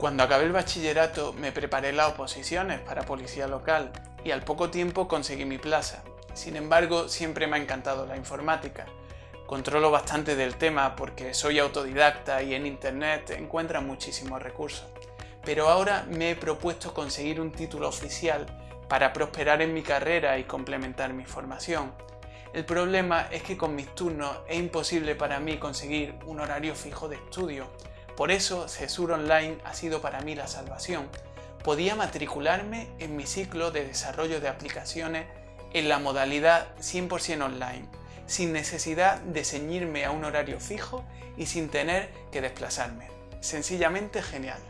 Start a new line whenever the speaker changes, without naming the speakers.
Cuando acabé el bachillerato me preparé las oposiciones para policía local y al poco tiempo conseguí mi plaza. Sin embargo, siempre me ha encantado la informática. Controlo bastante del tema porque soy autodidacta y en internet encuentran muchísimos recursos. Pero ahora me he propuesto conseguir un título oficial para prosperar en mi carrera y complementar mi formación. El problema es que con mis turnos es imposible para mí conseguir un horario fijo de estudio. Por eso CESUR Online ha sido para mí la salvación. Podía matricularme en mi ciclo de desarrollo de aplicaciones en la modalidad 100% online sin necesidad de ceñirme a un horario fijo y sin tener que desplazarme. Sencillamente genial.